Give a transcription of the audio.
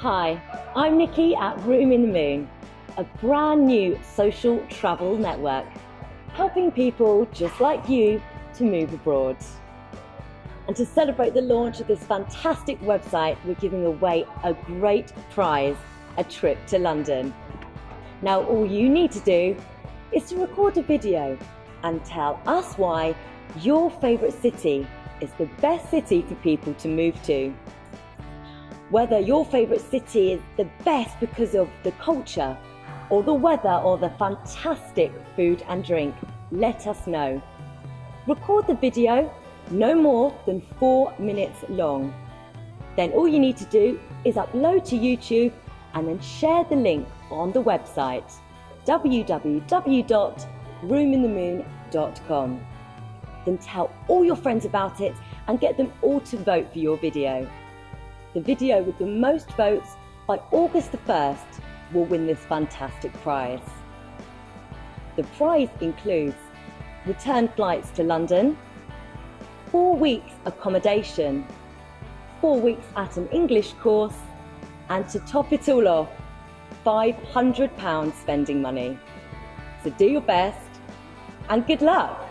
Hi, I'm Nikki at Room in the Moon, a brand new social travel network, helping people just like you to move abroad. And to celebrate the launch of this fantastic website, we're giving away a great prize, a trip to London. Now all you need to do is to record a video and tell us why your favourite city is the best city for people to move to. Whether your favourite city is the best because of the culture or the weather or the fantastic food and drink, let us know. Record the video no more than four minutes long. Then all you need to do is upload to YouTube and then share the link on the website www.roominthemoon.com. Then tell all your friends about it and get them all to vote for your video. The video with the most votes by August the 1st will win this fantastic prize. The prize includes return flights to London, four weeks accommodation, four weeks at an English course, and to top it all off, £500 spending money. So do your best and good luck!